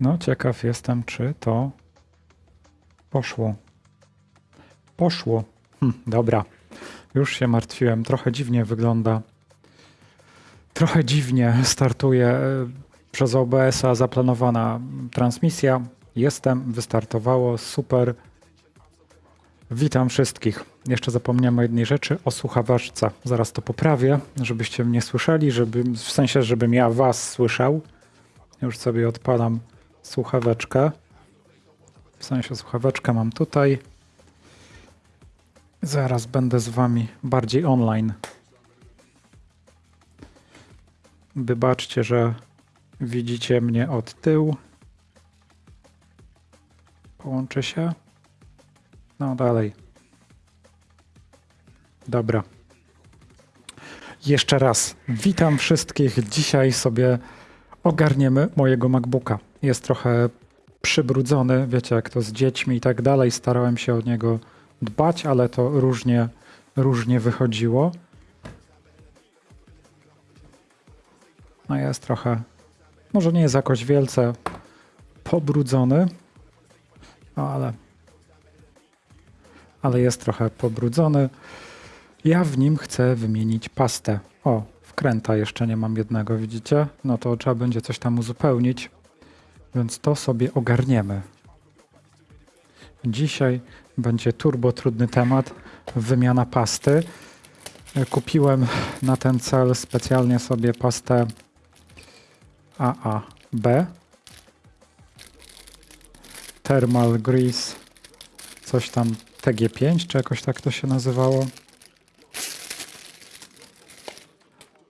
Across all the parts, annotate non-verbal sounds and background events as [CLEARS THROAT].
No, ciekaw jestem, czy to poszło. Poszło. Hm, dobra. Już się martwiłem. Trochę dziwnie wygląda. Trochę dziwnie startuje e, przez OBS-a zaplanowana transmisja. Jestem, wystartowało, super. Witam wszystkich. Jeszcze zapomniałem o jednej rzeczy, o słuchawaczce. Zaraz to poprawię, żebyście mnie słyszeli, żeby, w sensie, żebym ja was słyszał. Już sobie odpalam słuchaweczkę. W sensie słuchaweczkę mam tutaj. Zaraz będę z wami bardziej online. Wybaczcie, że widzicie mnie od tyłu. Połączę się. No dalej. Dobra. Jeszcze raz witam wszystkich. Dzisiaj sobie ogarniemy mojego MacBooka. Jest trochę przybrudzony, wiecie jak to z dziećmi i tak dalej. Starałem się o niego dbać, ale to różnie, różnie wychodziło. No jest trochę, może nie jest jakoś wielce pobrudzony, no ale, ale jest trochę pobrudzony. Ja w nim chcę wymienić pastę. O, wkręta jeszcze nie mam jednego, widzicie? No to trzeba będzie coś tam uzupełnić, więc to sobie ogarniemy. Dzisiaj będzie turbo trudny temat, wymiana pasty. Kupiłem na ten cel specjalnie sobie pastę AAB. Thermal Grease, coś tam TG5, czy jakoś tak to się nazywało.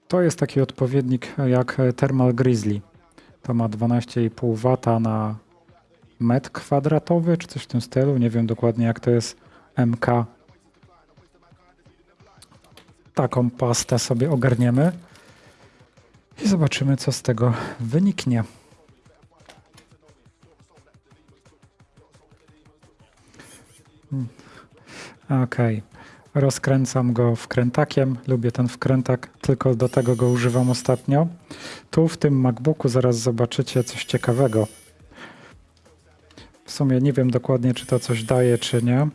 To jest taki odpowiednik jak Thermal Grizzly. To ma 12,5 W na metr kwadratowy, czy coś w tym stylu. Nie wiem dokładnie jak to jest MK. Taką pastę sobie ogarniemy i zobaczymy, co z tego wyniknie. Hmm. Okej. Okay. Rozkręcam go wkrętakiem. Lubię ten wkrętak, tylko do tego go używam ostatnio. Tu w tym MacBooku zaraz zobaczycie coś ciekawego. W sumie nie wiem dokładnie, czy to coś daje, czy nie.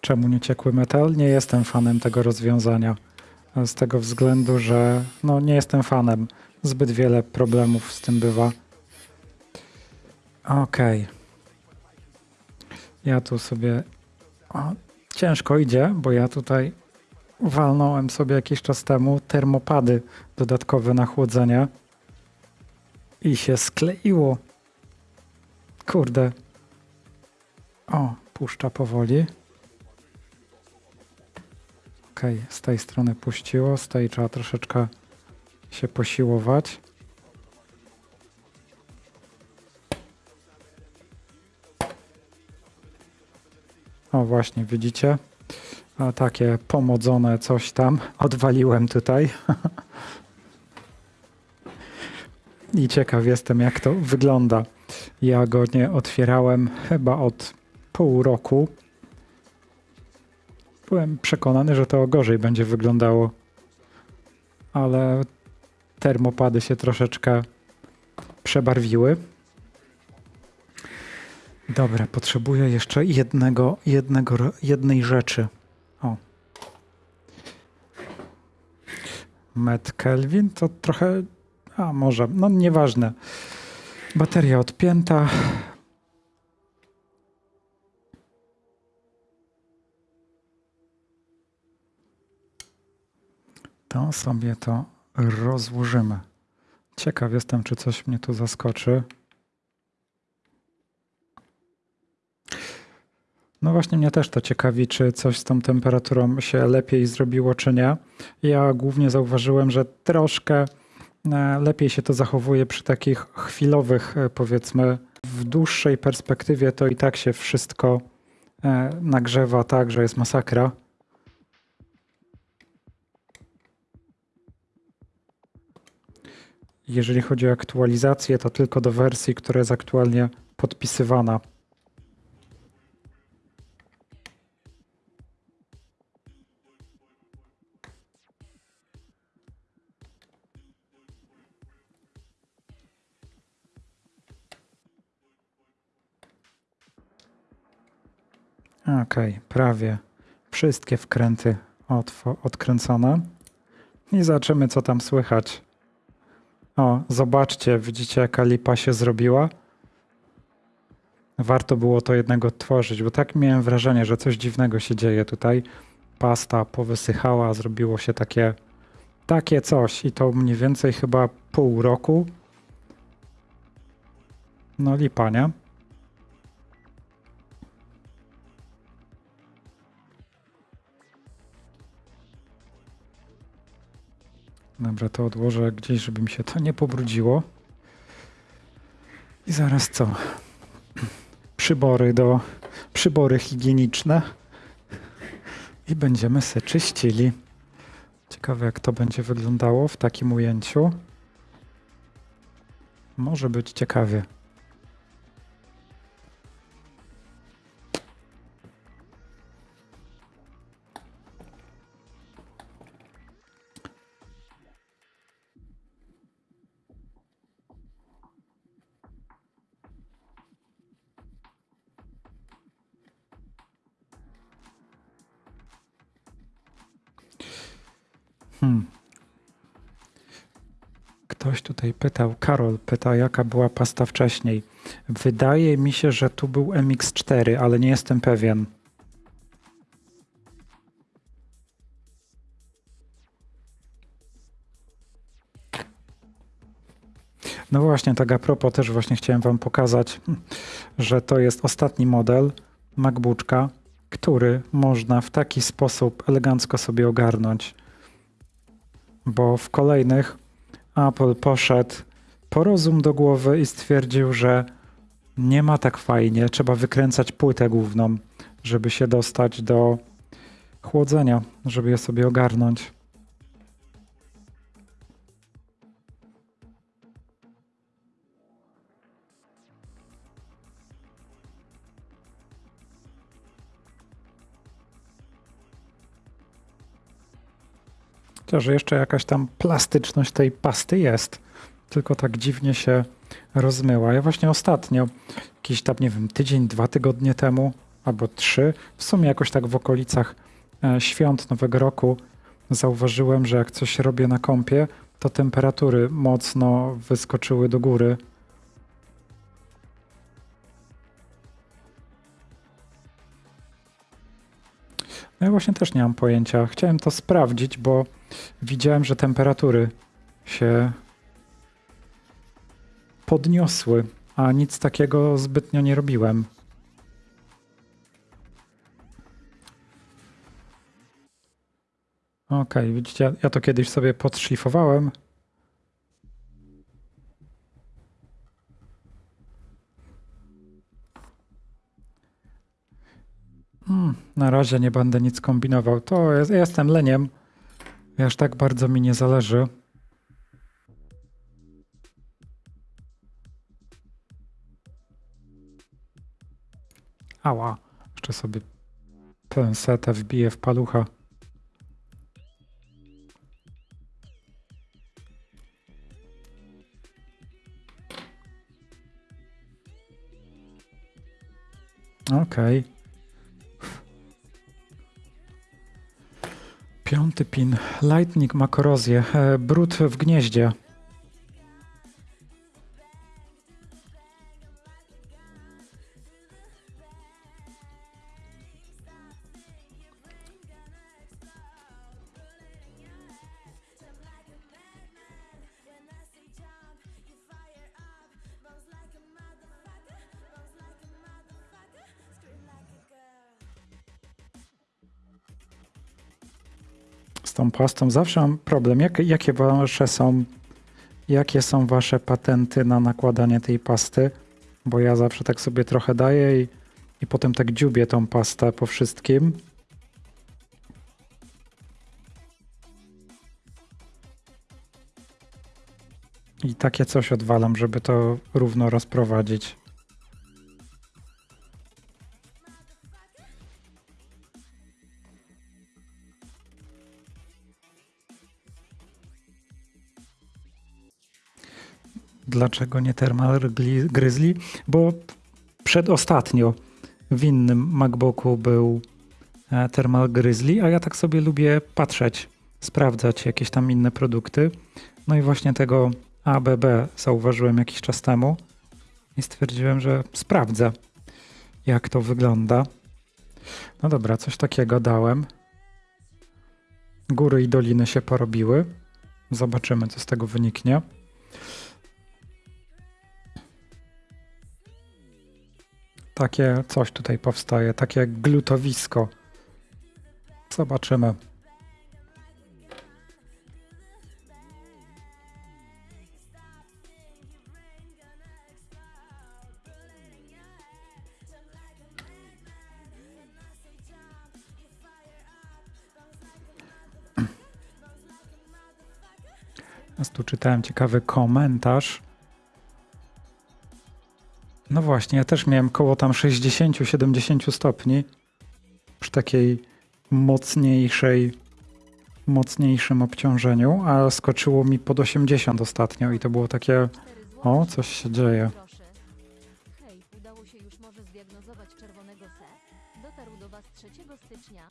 Czemu nie ciekły metal? Nie jestem fanem tego rozwiązania. Z tego względu, że no, nie jestem fanem. Zbyt wiele problemów z tym bywa. Okej. Okay. Ja tu sobie... O, ciężko idzie, bo ja tutaj walnąłem sobie jakiś czas temu termopady dodatkowe na chłodzenie i się skleiło. Kurde. O, puszcza powoli. Ok, z tej strony puściło, z tej trzeba troszeczkę się posiłować. O właśnie, widzicie? A takie pomodzone coś tam odwaliłem tutaj. [LAUGHS] I ciekaw jestem, jak to wygląda. Ja go nie otwierałem chyba od pół roku. Byłem przekonany, że to gorzej będzie wyglądało, ale termopady się troszeczkę przebarwiły. Dobra, potrzebuję jeszcze jednego, jednego, jednej rzeczy. O. Met Kelvin to trochę, a może, no nieważne. Bateria odpięta. To sobie to rozłożymy. Ciekaw jestem, czy coś mnie tu zaskoczy. No właśnie mnie też to ciekawi, czy coś z tą temperaturą się lepiej zrobiło, czy nie. Ja głównie zauważyłem, że troszkę e, lepiej się to zachowuje przy takich chwilowych, e, powiedzmy, w dłuższej perspektywie to i tak się wszystko e, nagrzewa tak, że jest masakra. Jeżeli chodzi o aktualizację, to tylko do wersji, która jest aktualnie podpisywana. Okej, okay, prawie wszystkie wkręty odkręcone. I zobaczymy, co tam słychać. O, zobaczcie, widzicie, jaka lipa się zrobiła? Warto było to jednego odtworzyć, bo tak miałem wrażenie, że coś dziwnego się dzieje tutaj. Pasta powysychała, zrobiło się takie, takie coś i to mniej więcej chyba pół roku. No lipa, nie? Dobra, to odłożę gdzieś, żeby mi się to nie pobrudziło. I zaraz co? Przybory do przybory higieniczne. I będziemy se czyścili. Ciekawe jak to będzie wyglądało w takim ujęciu. Może być ciekawie. Hmm. Ktoś tutaj pytał, Karol pyta, jaka była pasta wcześniej. Wydaje mi się, że tu był MX4, ale nie jestem pewien. No właśnie, tak a propos też właśnie chciałem wam pokazać, że to jest ostatni model MacBooka, który można w taki sposób elegancko sobie ogarnąć bo w kolejnych Apple poszedł po rozum do głowy i stwierdził, że nie ma tak fajnie, trzeba wykręcać płytę główną, żeby się dostać do chłodzenia, żeby je sobie ogarnąć. Chociaż jeszcze jakaś tam plastyczność tej pasty jest, tylko tak dziwnie się rozmyła. Ja właśnie ostatnio, jakiś tam, nie wiem, tydzień, dwa tygodnie temu, albo trzy, w sumie jakoś tak w okolicach e, świąt Nowego Roku, zauważyłem, że jak coś robię na kąpie, to temperatury mocno wyskoczyły do góry. Ja właśnie też nie mam pojęcia. Chciałem to sprawdzić, bo widziałem, że temperatury się podniosły, a nic takiego zbytnio nie robiłem. Ok, widzicie, ja to kiedyś sobie podszlifowałem. Hmm, na razie nie będę nic kombinował. To jest, jestem leniem. Aż tak bardzo mi nie zależy. Ała, jeszcze sobie pensetę wbiję w palucha. Okej. Okay. Piąty pin. Lightning ma korozję. E, brud w gnieździe. Tą pastą zawsze mam problem. Jak, jakie wasze są, jakie są wasze patenty na nakładanie tej pasty? Bo ja zawsze tak sobie trochę daję i, i potem tak dziubię tą pastę po wszystkim. I takie coś odwalam, żeby to równo rozprowadzić. Dlaczego nie Thermal Grizzly? Bo przedostatnio w innym MacBooku był e, Thermal Grizzly, a ja tak sobie lubię patrzeć, sprawdzać jakieś tam inne produkty. No i właśnie tego ABB zauważyłem jakiś czas temu i stwierdziłem, że sprawdzę, jak to wygląda. No dobra, coś takiego dałem. Góry i doliny się porobiły. Zobaczymy, co z tego wyniknie. Takie coś tutaj powstaje, takie glutowisko. Zobaczymy. Teraz tu czytałem ciekawy komentarz. No właśnie, ja też miałem koło tam 60-70 stopni przy takiej mocniejszej, mocniejszym obciążeniu, a skoczyło mi pod 80 ostatnio i to było takie, o, coś się dzieje. Proszę. Hej, udało się już może zdiagnozować czerwonego C? Dotarł do Was 3 stycznia.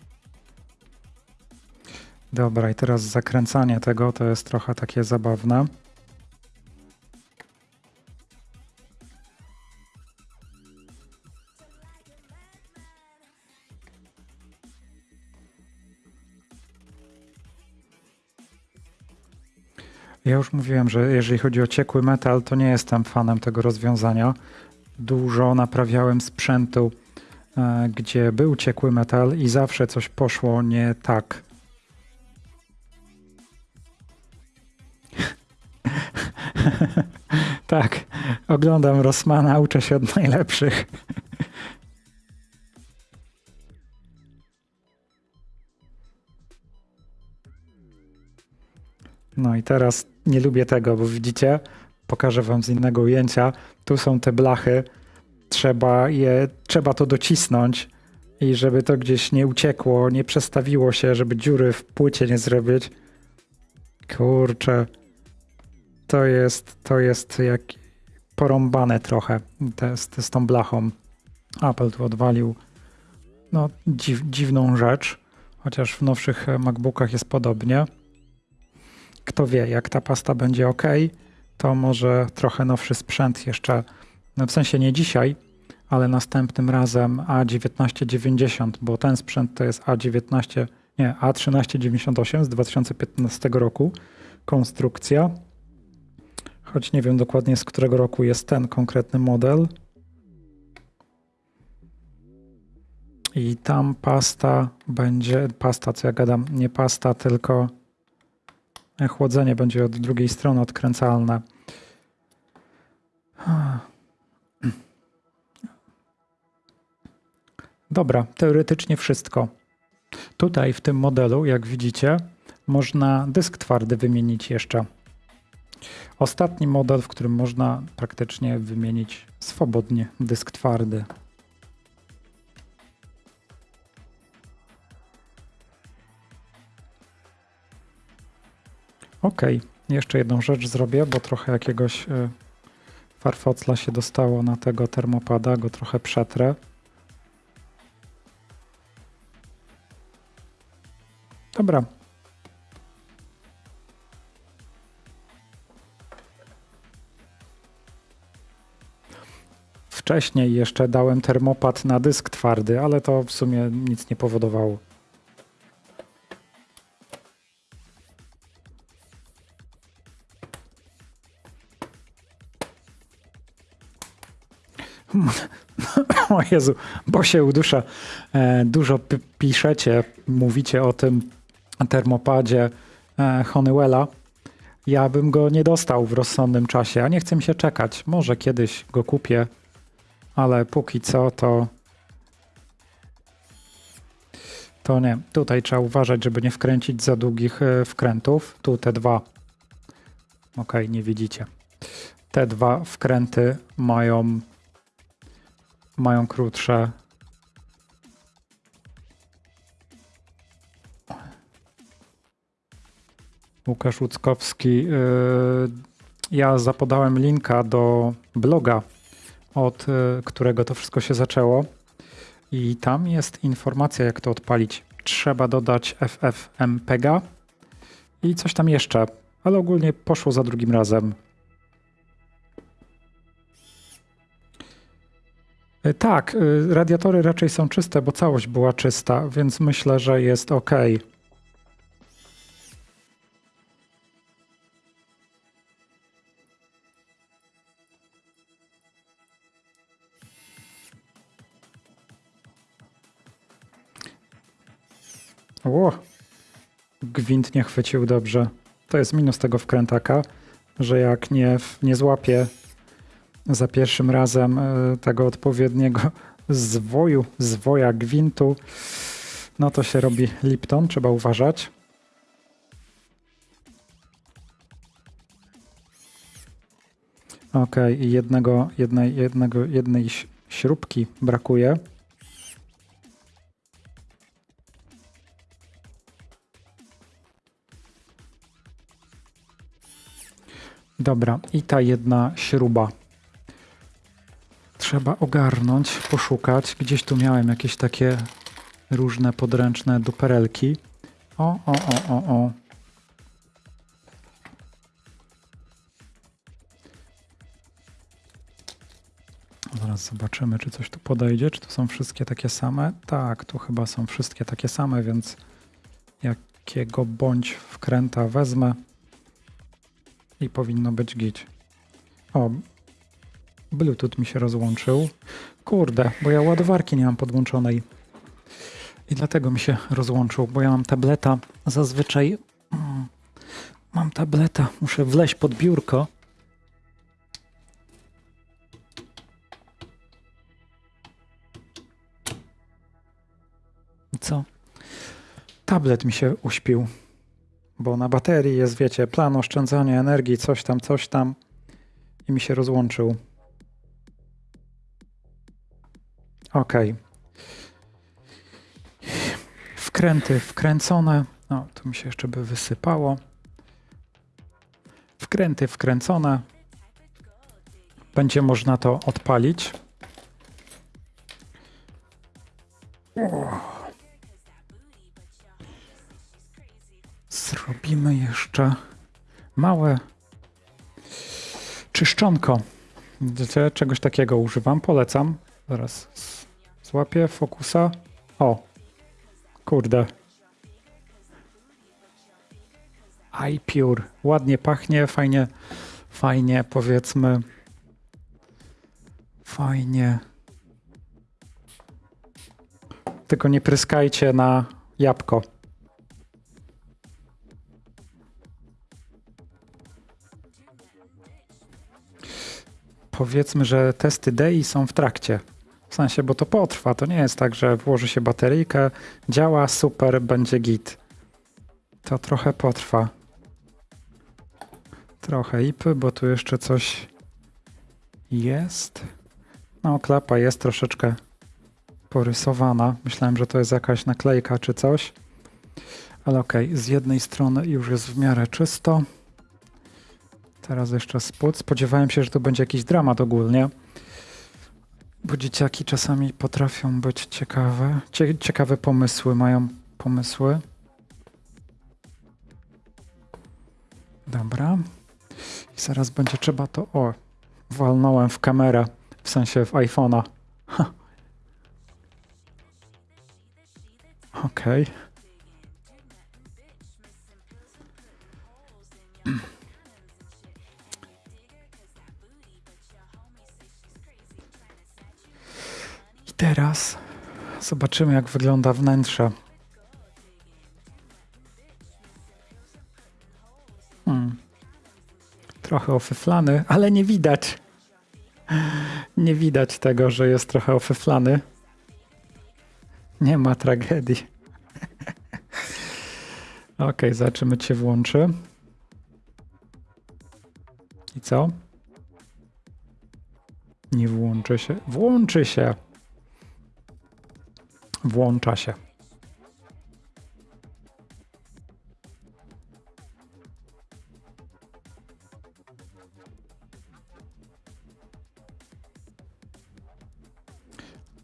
Dobra, i teraz zakręcanie tego to jest trochę takie zabawne. Ja już mówiłem, że jeżeli chodzi o ciekły metal, to nie jestem fanem tego rozwiązania. Dużo naprawiałem sprzętu, e, gdzie był ciekły metal i zawsze coś poszło nie tak. [LAUGHS] tak, oglądam Rossmana, uczę się od najlepszych. No i teraz nie lubię tego, bo widzicie, pokażę wam z innego ujęcia. Tu są te blachy, trzeba je, trzeba to docisnąć i żeby to gdzieś nie uciekło, nie przestawiło się, żeby dziury w płycie nie zrobić. Kurczę, to jest, to jest jak porąbane trochę te, z, z tą blachą. Apple tu odwalił no, dziw, dziwną rzecz, chociaż w nowszych MacBookach jest podobnie. Kto wie, jak ta pasta będzie ok, to może trochę nowszy sprzęt jeszcze, no w sensie nie dzisiaj, ale następnym razem A1990, bo ten sprzęt to jest A19, nie, A1398 z 2015 roku, konstrukcja. Choć nie wiem dokładnie z którego roku jest ten konkretny model. I tam pasta będzie, pasta co ja gadam, nie pasta, tylko chłodzenie będzie od drugiej strony odkręcalne. Dobra, teoretycznie wszystko. Tutaj w tym modelu, jak widzicie, można dysk twardy wymienić jeszcze. Ostatni model, w którym można praktycznie wymienić swobodnie dysk twardy. Ok, jeszcze jedną rzecz zrobię, bo trochę jakiegoś y, farfocla się dostało na tego termopada, go trochę przetrę. Dobra. Wcześniej jeszcze dałem termopad na dysk twardy, ale to w sumie nic nie powodowało. Jezu, bo się udusza. E, dużo piszecie, mówicie o tym termopadzie e, Honeywella. Ja bym go nie dostał w rozsądnym czasie, a nie chcę mi się czekać. Może kiedyś go kupię, ale póki co to to nie. Tutaj trzeba uważać, żeby nie wkręcić za długich e, wkrętów. Tu te dwa. Ok, nie widzicie. Te dwa wkręty mają mają krótsze. Łukasz Łuckowski. Yy, ja zapodałem linka do bloga, od yy, którego to wszystko się zaczęło. I tam jest informacja, jak to odpalić. Trzeba dodać FFmpega i coś tam jeszcze, ale ogólnie poszło za drugim razem. Tak, y, radiatory raczej są czyste, bo całość była czysta, więc myślę, że jest ok. Ło, gwint nie chwycił dobrze. To jest minus tego wkrętaka, że jak nie, nie złapie za pierwszym razem e, tego odpowiedniego zwoju, zwoja gwintu, no to się robi Lipton, trzeba uważać. Ok, jednego, jednej, jednego, jednej śrubki brakuje. Dobra, i ta jedna śruba. Trzeba ogarnąć, poszukać. Gdzieś tu miałem jakieś takie różne podręczne duperelki. O, o, o, o, o. Zaraz zobaczymy, czy coś tu podejdzie. Czy to są wszystkie takie same? Tak, tu chyba są wszystkie takie same, więc jakiego bądź wkręta wezmę i powinno być git. O, Bluetooth mi się rozłączył. Kurde, bo ja ładowarki nie mam podłączonej. I dlatego mi się rozłączył, bo ja mam tableta. Zazwyczaj mm, mam tableta. Muszę wleźć pod biurko. Co? Tablet mi się uśpił, bo na baterii jest, wiecie, plan oszczędzania energii, coś tam, coś tam i mi się rozłączył. Ok. Wkręty wkręcone. O, tu mi się jeszcze by wysypało. Wkręty wkręcone. Będzie można to odpalić. Zrobimy jeszcze małe czyszczonko. Czegoś takiego używam, polecam. Zaraz złapię fokusa. O, kurde. iPure. Ładnie pachnie, fajnie, fajnie powiedzmy. Fajnie. Tylko nie pryskajcie na jabłko. Powiedzmy, że testy DEI są w trakcie. W sensie, bo to potrwa. To nie jest tak, że włoży się bateryjkę, działa super, będzie git. To trochę potrwa. Trochę ipy, bo tu jeszcze coś jest. No, klapa jest troszeczkę porysowana. Myślałem, że to jest jakaś naklejka czy coś. Ale okej, z jednej strony już jest w miarę czysto. Teraz jeszcze spód. Spodziewałem się, że to będzie jakiś dramat ogólnie. Bo dzieciaki czasami potrafią być ciekawe. Cie ciekawe pomysły, mają pomysły. Dobra. I zaraz będzie trzeba to. O, walnąłem w kamerę, w sensie w iPhone'a. Okej. I [CLEARS THROAT] teraz zobaczymy, jak wygląda wnętrze. Hmm. Trochę ofyflany, ale nie widać. Nie widać tego, że jest trochę ofyflany. Nie ma tragedii. [LAUGHS] Ok, zobaczymy, czy się włączy. I co? Nie włączy się. Włączy się. Włącza się.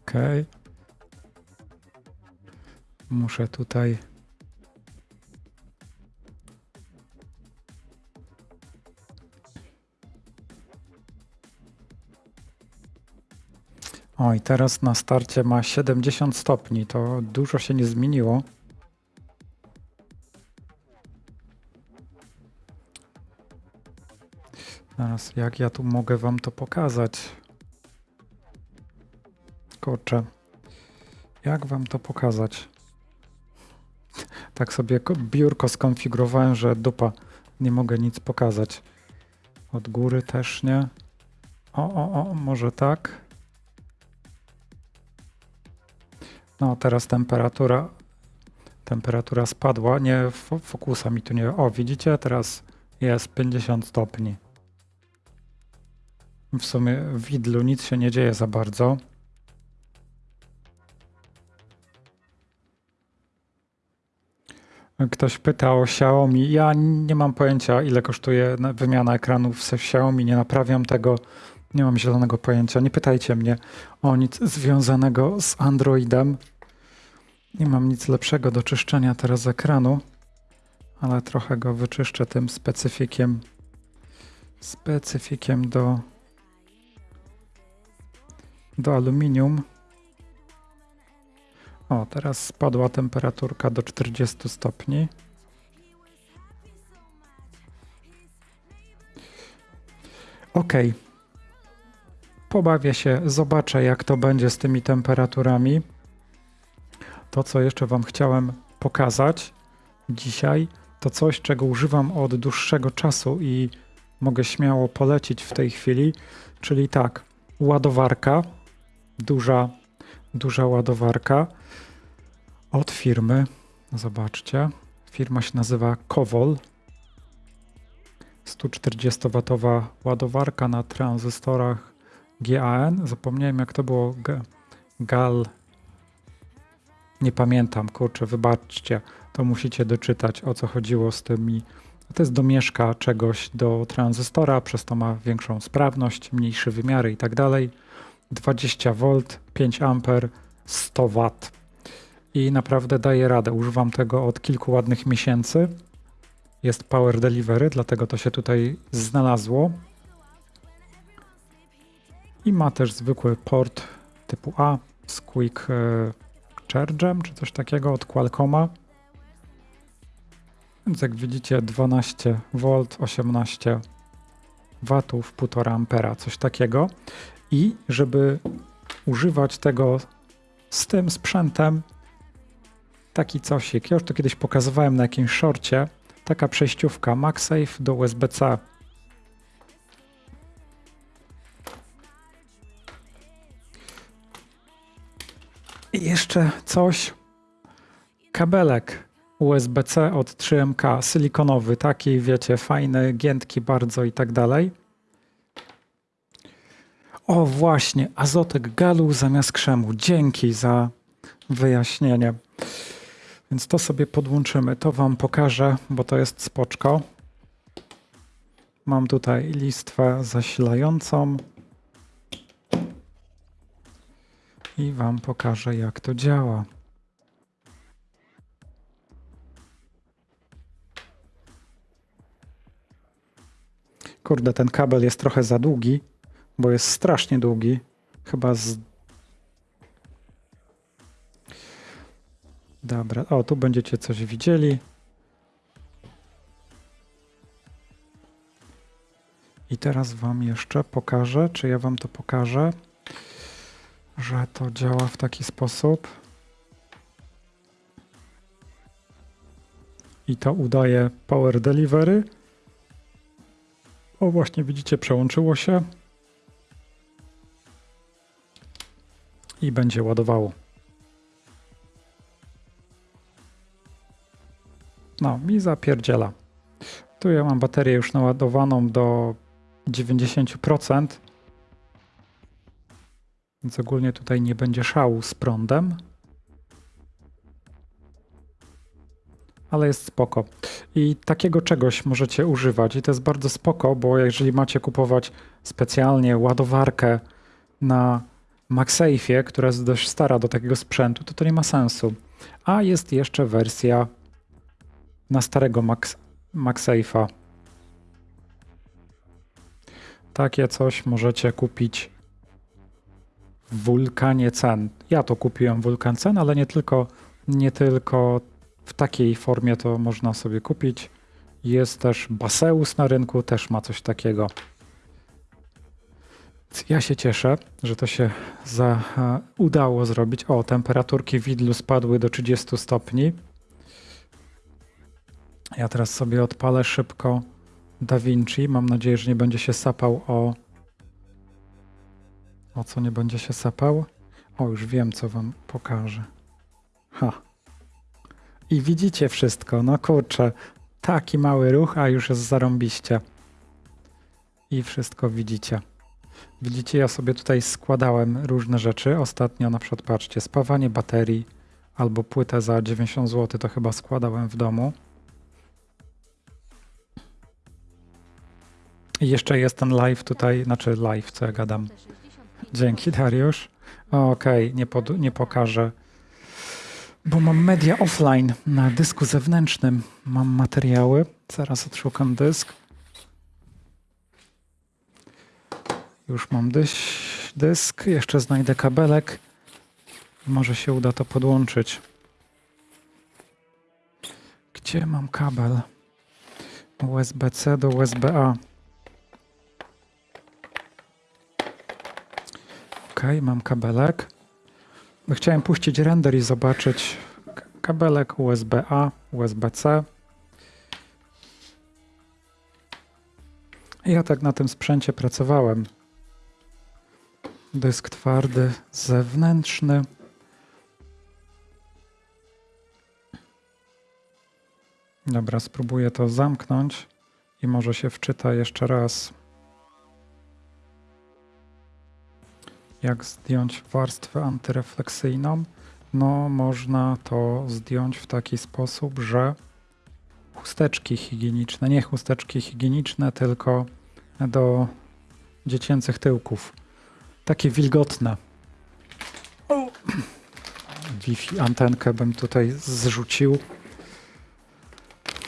OK. Muszę tutaj Oj, teraz na starcie ma 70 stopni. To dużo się nie zmieniło. Teraz jak ja tu mogę wam to pokazać? Kurczę. Jak wam to pokazać? Tak sobie ko- biurko skonfigurowałem, że dupa. Nie mogę nic pokazać. Od góry też nie. O, o, o, może tak. No, teraz temperatura. Temperatura spadła. Nie, fo- fokusa mi tu nie. O, widzicie? Teraz jest 50 stopni. W sumie w widlu nic się nie dzieje za bardzo. Ktoś pyta o Xiaomi. Ja nie mam pojęcia, ile kosztuje na- wymiana ekranów z Xiaomi. Nie naprawiam tego. Nie mam zielonego pojęcia. Nie pytajcie mnie o nic związanego z Androidem. Nie mam nic lepszego do czyszczenia teraz ekranu, ale trochę go wyczyszczę tym specyfikiem. Specyfikiem do, do aluminium. O, teraz spadła temperaturka do 40 stopni. Ok. Pobawię się, zobaczę jak to będzie z tymi temperaturami. To, co jeszcze Wam chciałem pokazać dzisiaj, to coś, czego używam od dłuższego czasu i mogę śmiało polecić w tej chwili, czyli tak, ładowarka, duża, duża ładowarka od firmy. Zobaczcie. Firma się nazywa Kowol. 140W ładowarka na tranzystorach GAN. Zapomniałem jak to było. G GAL. Nie pamiętam, kurczę, wybaczcie. To musicie doczytać o co chodziło z tymi. To jest domieszka czegoś do tranzystora, przez to ma większą sprawność, mniejsze wymiary i tak dalej. 20V, 5 A, 100 W i naprawdę daje radę. Używam tego od kilku ładnych miesięcy. Jest Power Delivery, dlatego to się tutaj znalazło. I ma też zwykły port typu A z Quick e, Charge'em czy coś takiego od Qualcomma. Więc jak widzicie 12 V, 18 W, 1,5 ampera, coś takiego. I żeby używać tego z tym sprzętem, taki cosik. Ja już to kiedyś pokazywałem na jakimś shorcie. Taka przejściówka MagSafe do USB-C. I jeszcze coś. Kabelek USB-C od 3MK, silikonowy, taki wiecie, fajny, giętki bardzo i tak dalej. O właśnie, azotek galu zamiast krzemu. Dzięki za wyjaśnienie. Więc to sobie podłączymy. To Wam pokażę, bo to jest spoczko. Mam tutaj listwę zasilającą. I Wam pokażę, jak to działa. Kurde, ten kabel jest trochę za długi, bo jest strasznie długi. Chyba z Dobra, o tu będziecie coś widzieli. I teraz Wam jeszcze pokażę, czy ja Wam to pokażę, że to działa w taki sposób. I to udaje Power Delivery. O, właśnie widzicie, przełączyło się. I będzie ładowało. No, mi zapierdziela. Tu ja mam baterię już naładowaną do 90%. Więc ogólnie tutaj nie będzie szału z prądem. Ale jest spoko. I takiego czegoś możecie używać. I to jest bardzo spoko, bo jeżeli macie kupować specjalnie ładowarkę na MagSafe'ie, która jest dość stara do takiego sprzętu, to to nie ma sensu A jest jeszcze wersja na starego Max, MagSafe'a. Takie coś możecie kupić Wulkanie Cen. Ja to kupiłem Wulkan Cen, ale nie tylko, nie tylko w takiej formie to można sobie kupić. Jest też Baseus na rynku, też ma coś takiego. Ja się cieszę, że to się za, e, udało zrobić. O, temperaturki widlu spadły do 30 stopni. Ja teraz sobie odpalę szybko DaVinci. Mam nadzieję, że nie będzie się sapał o. O co nie będzie się sapał? O, już wiem, co wam pokażę. Ha. I widzicie wszystko. No kurczę, taki mały ruch, a już jest zarąbiście. I wszystko widzicie. Widzicie, ja sobie tutaj składałem różne rzeczy. Ostatnio na przykład, patrzcie, spawanie baterii albo płytę za 90 zł to chyba składałem w domu. I jeszcze jest ten live tutaj, znaczy live, co ja gadam. Te 65 Dzięki. Dariusz. Okej, nie, pod, nie pokażę, bo mam media offline na dysku zewnętrznym. Mam materiały. Zaraz odszukam dysk. Już mam dyś, dysk. Jeszcze znajdę kabelek. Może się uda to podłączyć. Gdzie mam kabel? USB-C do USB-A. Ok, mam kabelek. Chciałem puścić render i zobaczyć kabelek USB-A, USB-C. Ja tak na tym sprzęcie pracowałem. Dysk twardy, zewnętrzny. Dobra, spróbuję to zamknąć i może się wczyta jeszcze raz. Jak zdjąć warstwę antyrefleksyjną? No, można to zdjąć w taki sposób, że chusteczki higieniczne, nie chusteczki higieniczne, tylko do dziecięcych tyłków. Takie wilgotne. Wi-Fi antenkę bym tutaj zrzucił.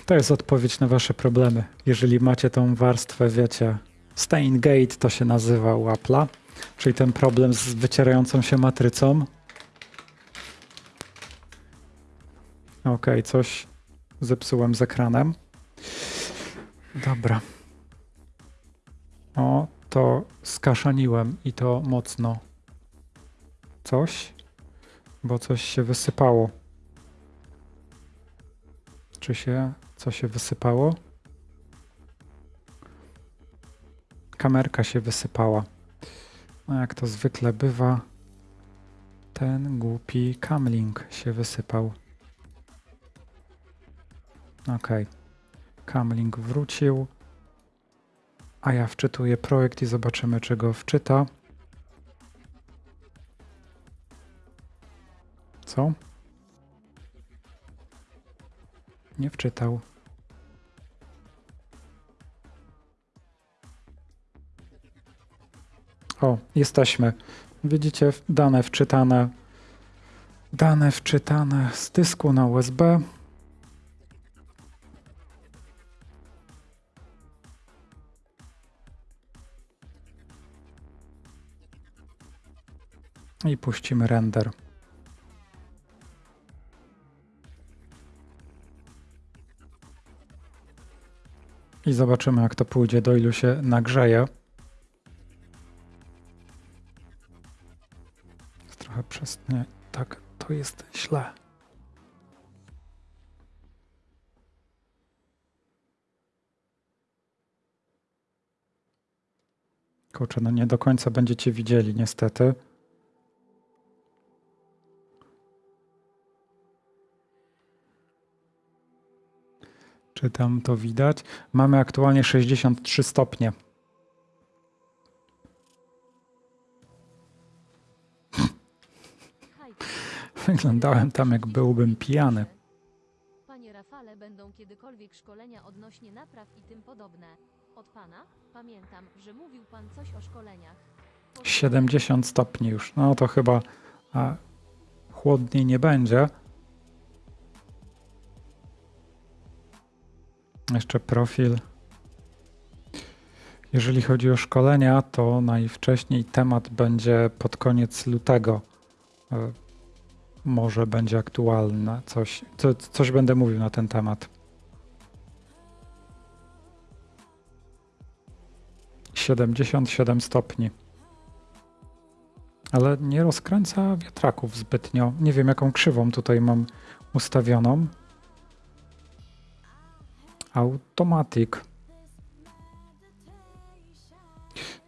To jest odpowiedź na wasze problemy. Jeżeli macie tą warstwę, wiecie, Stain Gate to się nazywa u Apple'a. Czyli ten problem z wycierającą się matrycą. Ok, coś zepsułem z ekranem. Dobra. O, to skaszaniłem i to mocno. Coś, bo coś się wysypało. Czy się, co się wysypało? Kamerka się wysypała. No jak to zwykle bywa, ten głupi kamlink się wysypał. Ok. Kamlink wrócił. A ja wczytuję projekt i zobaczymy, czy go wczyta. Co? Nie wczytał. O, jesteśmy. Widzicie dane wczytane. Dane wczytane z dysku na USB. I puścimy render. I zobaczymy, jak to pójdzie, do ilu się nagrzeje. Jest. Nie, tak, to jest źle. Kurczę, no nie do końca będziecie widzieli, niestety. Czy tam to widać? Mamy aktualnie 63 stopnie. Wyglądałem tam, jak byłbym pijany. Panie Rafale, będą kiedykolwiek szkolenia odnośnie napraw i tym podobne. Od pana pamiętam, że mówił pan coś o szkoleniach. 70 stopni już. No to chyba a, chłodniej nie będzie. Jeszcze profil. Jeżeli chodzi o szkolenia, to najwcześniej temat będzie pod koniec lutego. E, może będzie aktualne. Coś, co, coś będę mówił na ten temat. 77 stopni. Ale nie rozkręca wiatraków zbytnio. Nie wiem, jaką krzywą tutaj mam ustawioną. Automatic.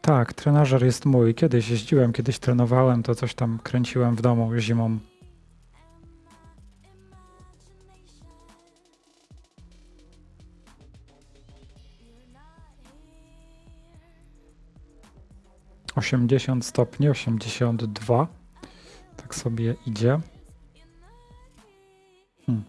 Tak, trenażer jest mój. Kiedyś jeździłem, kiedyś trenowałem, to coś tam kręciłem w domu zimą. Osiemdziesiąt stopni, osiemdziesiąt dwa. Tak sobie idzie. Hmm.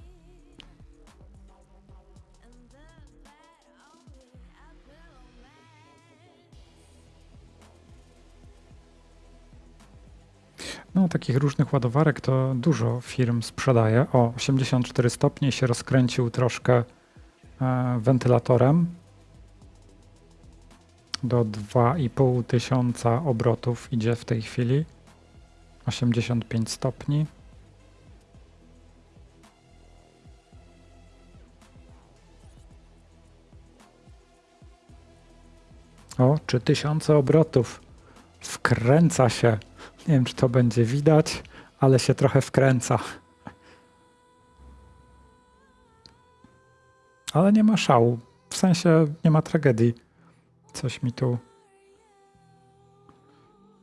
No, takich różnych ładowarek to dużo firm sprzedaje. O, 84 stopnie się rozkręcił troszkę e, wentylatorem. Do 2,5 tysiąca obrotów idzie w tej chwili. 85 stopni. O, 3000 obrotów. Wkręca się. Nie wiem, czy to będzie widać, ale się trochę wkręca. Ale nie ma szału. W sensie nie ma tragedii. Coś mi tu.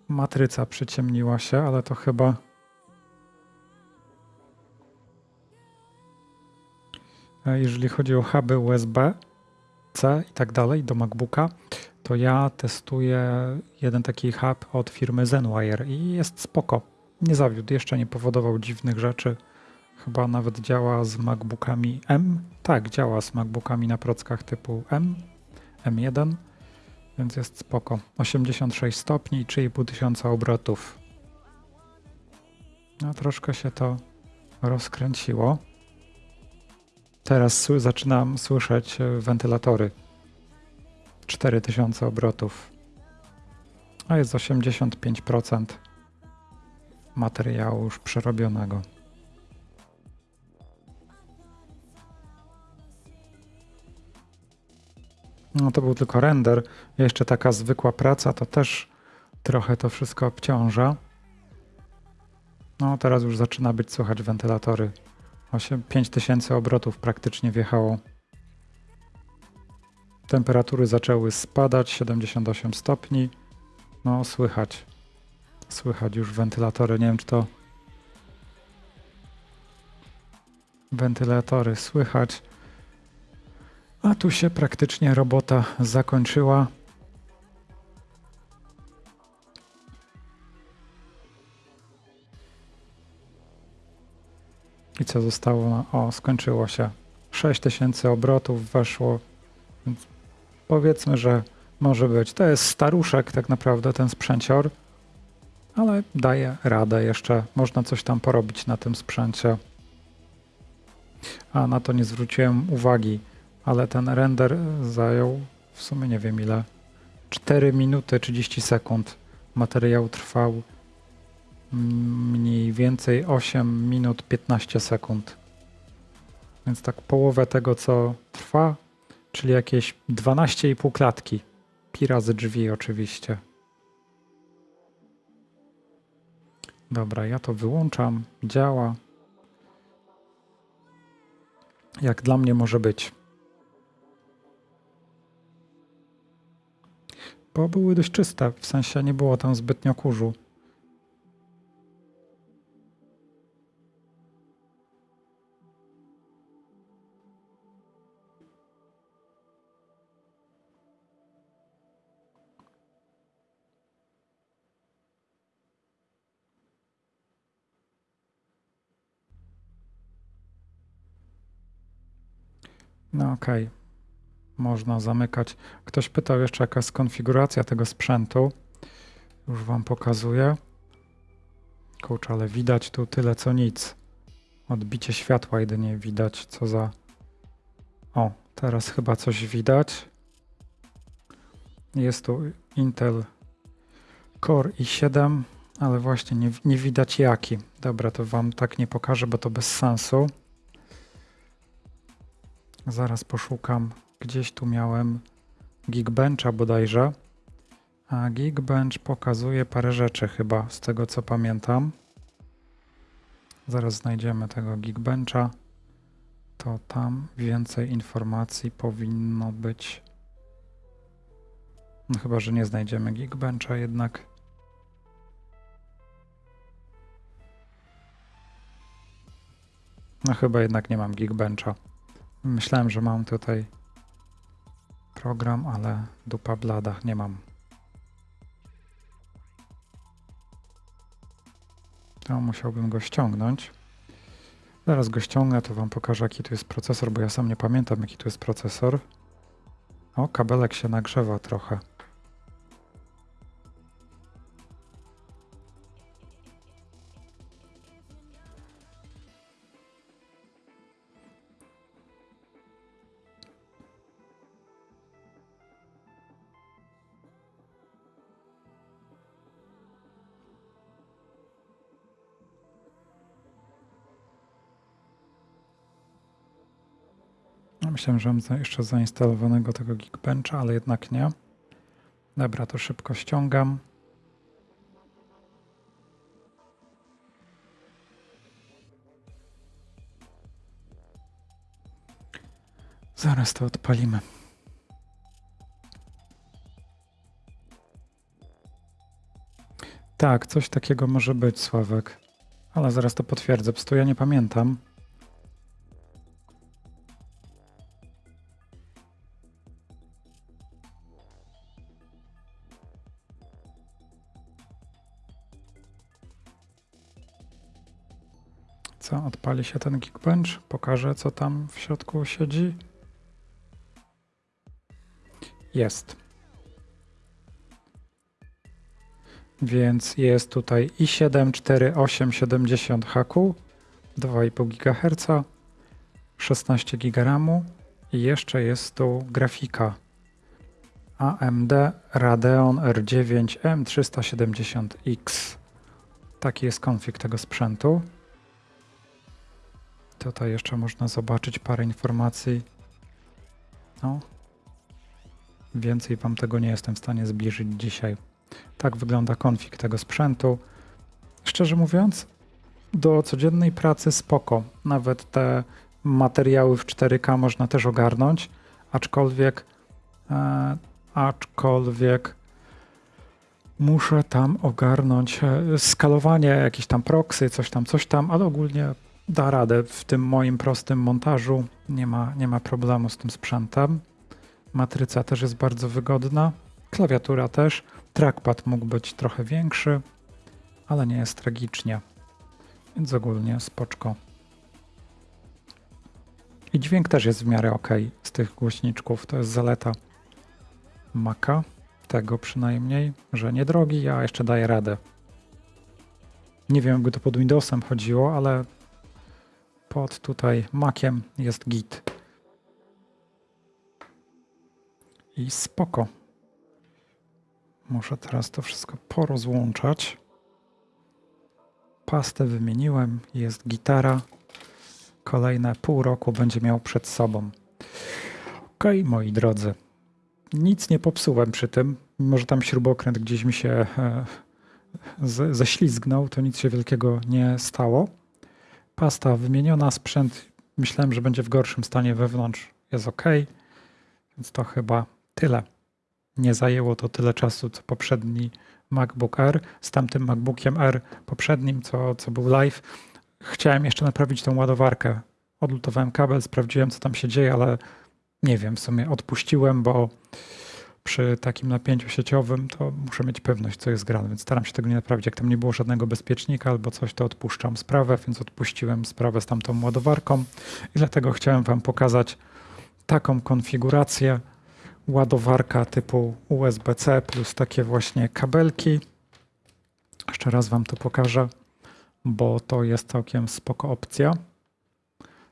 Matryca przyciemniła się, ale to chyba. E, Jeżeli chodzi o huby USB, C i tak dalej do MacBooka, to ja testuję jeden taki hub od firmy Zenwire i jest spoko. Nie zawiódł, jeszcze nie powodował dziwnych rzeczy. Chyba nawet działa z MacBookami M. Tak, działa z MacBookami na prockach typu M, M1, więc jest spoko. 86 stopni i 3,5 tysiąca obrotów. No troszkę się to rozkręciło. Teraz zaczynam słyszeć e, wentylatory. 4000 obrotów. A jest 85% materiału już przerobionego. No to był tylko render. Jeszcze taka zwykła praca to też trochę to wszystko obciąża. No teraz już zaczyna być słychać wentylatory. 8, 5000 obrotów praktycznie wjechało. Temperatury zaczęły spadać, 78 stopni. No, słychać. Słychać już wentylatory. Nie wiem, czy to. Wentylatory słychać. A tu się praktycznie robota zakończyła. I co zostało? na- O, skończyło się. 6000 obrotów weszło. Więc powiedzmy, że może być. To jest staruszek tak naprawdę ten sprzęcior, ale daje radę jeszcze. Można coś tam porobić na tym sprzęcie. A na to nie zwróciłem uwagi, ale ten render zajął w sumie nie wiem ile. 4 minuty 30 sekund. Materiał trwał mniej więcej 8 minut 15 sekund. Więc tak połowę tego co trwa, czyli jakieś 12,5 klatki. Pi razy drzwi oczywiście. Dobra, ja to wyłączam. Działa. Jak dla mnie może być. Bo były dość czyste, w sensie nie było tam zbytnio kurzu. No okej. Można zamykać. Ktoś pytał jeszcze, jaka jest konfiguracja tego sprzętu. Już wam pokazuję. Kurczę, ale widać tu tyle co nic. Odbicie światła jedynie widać, co za... O, Teraz chyba coś widać. Jest tu Intel Core i7, ale właśnie nie, nie widać jaki. Dobra, to wam tak nie pokażę, bo to bez sensu. Zaraz poszukam. Gdzieś tu miałem Geekbencha bodajże. A Geekbench pokazuje parę rzeczy chyba, z tego co pamiętam. Zaraz znajdziemy tego Geekbencha. To tam więcej informacji powinno być. No chyba, że nie znajdziemy Geekbencha jednak. No chyba jednak nie mam Geekbencha. Myślałem, że mam tutaj program, ale dupa blada, nie mam. To musiałbym go ściągnąć. Zaraz go ściągnę, to wam pokażę jaki tu jest procesor, bo ja sam nie pamiętam jaki tu jest procesor. O, kabelek się nagrzewa trochę. Myślałem, jeszcze zainstalowanego tego Geekbencha, ale jednak nie. Dobra, to szybko ściągam. Zaraz to odpalimy. Tak, coś takiego może być, Sławek. Ale zaraz to potwierdzę. Po prostu ja nie pamiętam. Odpali się ten Geekbench? Pokażę, co tam w środku siedzi. Jest. Więc jest tutaj i7 4870 HQ, 2,5 GHz, 16 GB RAMu i jeszcze jest tu grafika AMD Radeon R9 M370X. Taki jest konfig tego sprzętu. Tutaj jeszcze można zobaczyć parę informacji. No. Więcej Wam tego nie jestem w stanie zbliżyć dzisiaj. Tak wygląda konfig tego sprzętu. Szczerze mówiąc, do codziennej pracy spoko. Nawet te materiały w 4K można też ogarnąć, aczkolwiek, e, aczkolwiek muszę tam ogarnąć e, skalowanie, jakieś tam proxy, coś tam, coś tam, ale ogólnie da radę w tym moim prostym montażu. Nie ma, nie ma problemu z tym sprzętem. Matryca też jest bardzo wygodna. Klawiatura też. Trackpad mógł być trochę większy, ale nie jest tragicznie. Więc ogólnie spoczko. I dźwięk też jest w miarę ok z tych głośniczków. To jest zaleta Maca. Tego przynajmniej, że niedrogi, a jeszcze daje radę. Nie wiem, jakby to pod Windowsem chodziło, ale pod tutaj Maciem jest git. I spoko. Muszę teraz to wszystko porozłączać. Pastę wymieniłem, jest gitara. Kolejne pół roku będzie miał przed sobą. Ok, moi drodzy. Nic nie popsułem przy tym. Mimo, że tam śrubokręt gdzieś mi się e, ześlizgnął, to nic się wielkiego nie stało. Pasta wymieniona, sprzęt myślałem, że będzie w gorszym stanie wewnątrz. Jest ok, więc to chyba tyle. Nie zajęło to tyle czasu, co poprzedni MacBook Air. Z tamtym MacBookiem Air poprzednim, co, co był live, chciałem jeszcze naprawić tą ładowarkę. Odlutowałem kabel, sprawdziłem, co tam się dzieje, ale nie wiem, w sumie odpuściłem, bo przy takim napięciu sieciowym to muszę mieć pewność, co jest grane, więc staram się tego nie naprawić. Jak tam nie było żadnego bezpiecznika albo coś, to odpuszczam sprawę, więc odpuściłem sprawę z tamtą ładowarką i dlatego chciałem Wam pokazać taką konfigurację ładowarka typu USB-C plus takie właśnie kabelki. Jeszcze raz Wam to pokażę, bo to jest całkiem spoko opcja.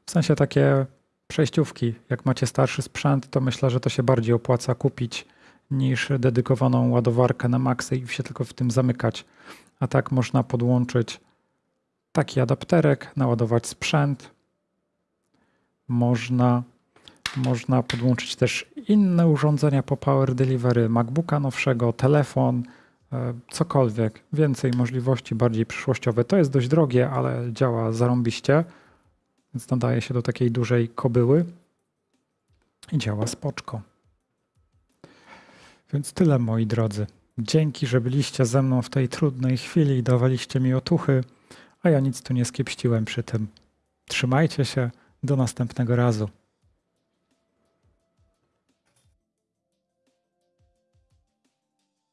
W sensie takie przejściówki. Jak macie starszy sprzęt, to myślę, że to się bardziej opłaca kupić niż dedykowaną ładowarkę na maksy i się tylko w tym zamykać. A tak można podłączyć taki adapterek, naładować sprzęt. Można, można podłączyć też inne urządzenia po Power Delivery, MacBooka nowszego, telefon, e, cokolwiek. Więcej możliwości, bardziej przyszłościowe. To jest dość drogie, ale działa zarąbiście, więc nadaje się do takiej dużej kobyły i działa spoczko. Więc tyle moi drodzy. Dzięki, że byliście ze mną w tej trudnej chwili i dawaliście mi otuchy, a ja nic tu nie skiepściłem przy tym. Trzymajcie się, do następnego razu.